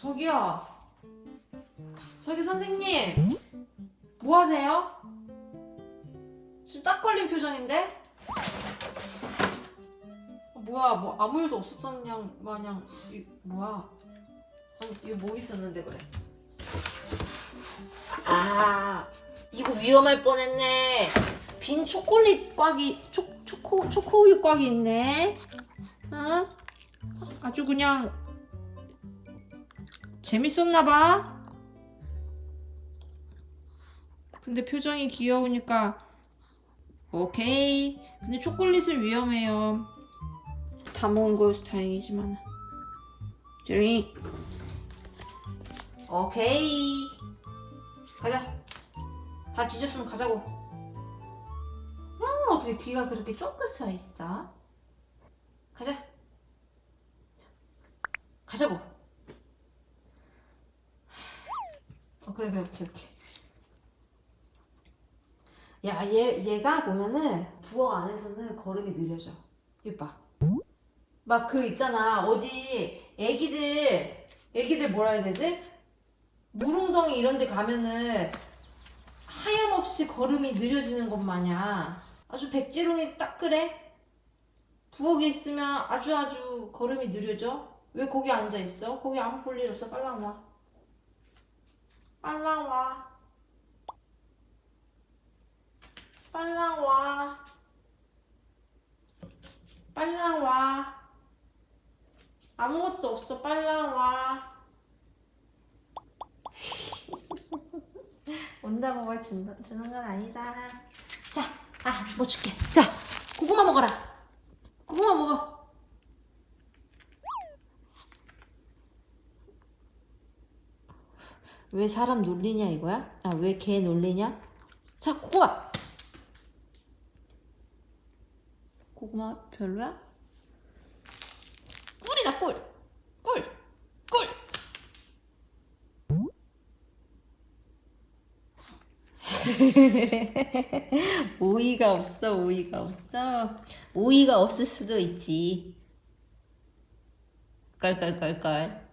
저기요. 저기 선생님. 뭐 하세요? 지금 딱 걸린 표정인데? 아, 뭐야, 뭐 아무 일도 없었던 양 마냥 이, 뭐야? 아니, 이거 뭐 있었는데 그래? 아, 이거 위험할 뻔했네. 빈 초콜릿 꽉이 초 초코 초코우유 꽉이 있네. 응? 아주 그냥 재밌었나 봐. 근데 표정이 귀여우니까 오케이. 근데 초콜릿은 위험해요. 다 먹은 거여서 다행이지만. 제리. 오케이. 가자. 다 뒤졌으면 가자고. 음, 어떻게 뒤가 그렇게 쫑긋 서 있어? 가자. 자, 가자고. 어, 그래, 그래, 오케이, 오케이. 야, 얘, 얘가 보면은 부엌 안에서는 걸음이 느려져. 이봐. 막 그 있잖아. 어디 애기들, 애기들 뭐라 해야 되지? 물웅덩이 이런 데 가면은 하염없이 걸음이 느려지는 것 마냥 아주 백지롱이 딱 그래? 부엌에 있으면 아주 아주 걸음이 느려져? 왜 거기 앉아 있어? 거기 아무 볼일 없어. 빨랑 와. 빨랑 와. 빨랑 와. 빨랑 와. 아무것도 없어. 빨랑 와. 온다고 뭘 준, 주는 건 아니다. 자, 아, 뭐 줄게. 자, 고구마 먹어라. 고구마 먹어. 왜 사람 놀리냐 이거야? 아, 왜개 놀리냐? 자, 고구마. 고구마 별로야? 꿀이다, 꿀. 꿀. 꿀. 오이가 없어, 오이가 없어. 오이가 없을 수도 있지. 깔깔깔깔.